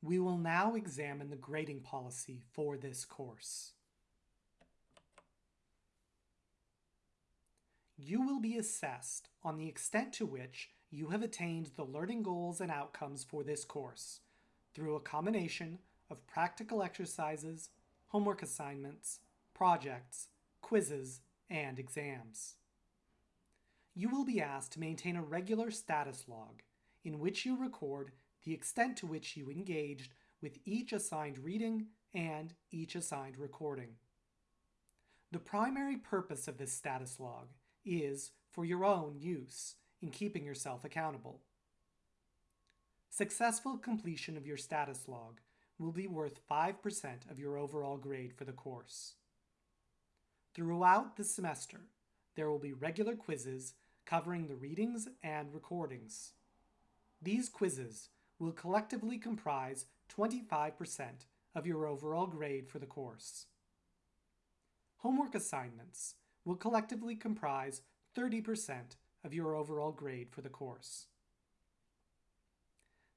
We will now examine the grading policy for this course. You will be assessed on the extent to which you have attained the learning goals and outcomes for this course through a combination of practical exercises, homework assignments, projects, quizzes, and exams. You will be asked to maintain a regular status log in which you record the extent to which you engaged with each assigned reading and each assigned recording. The primary purpose of this status log is for your own use in keeping yourself accountable. Successful completion of your status log will be worth 5% of your overall grade for the course. Throughout the semester, there will be regular quizzes covering the readings and recordings. These quizzes will collectively comprise 25% of your overall grade for the course. Homework assignments will collectively comprise 30% of your overall grade for the course.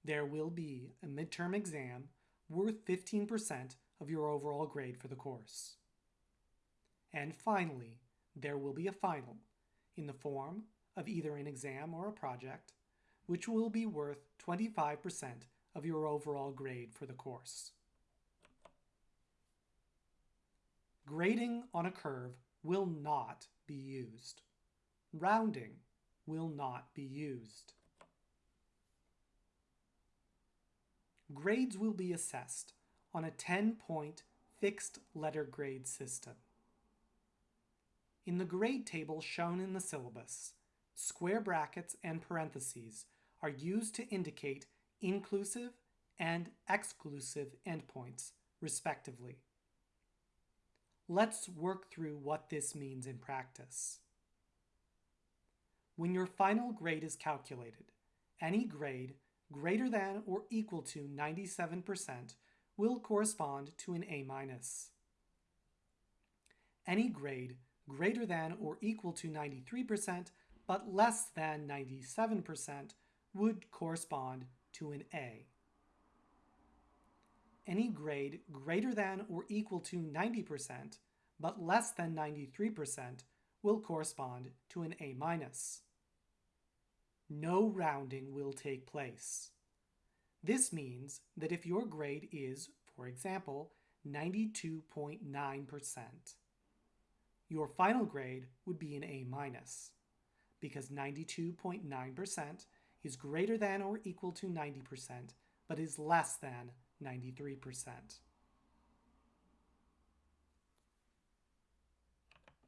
There will be a midterm exam worth 15% of your overall grade for the course. And finally, there will be a final in the form of either an exam or a project, which will be worth 25% of your overall grade for the course. Grading on a curve will not be used. Rounding will not be used. Grades will be assessed on a 10-point fixed letter grade system. In the grade table shown in the syllabus, square brackets and parentheses are used to indicate inclusive and exclusive endpoints, respectively. Let's work through what this means in practice. When your final grade is calculated, any grade greater than or equal to 97% will correspond to an A-. Any grade greater than or equal to 93% but less than 97% would correspond to an A. Any grade greater than or equal to 90% but less than 93% will correspond to an A-. minus. No rounding will take place. This means that if your grade is, for example, 92.9%, your final grade would be an A minus because 92.9% is greater than or equal to 90%, but is less than 93%.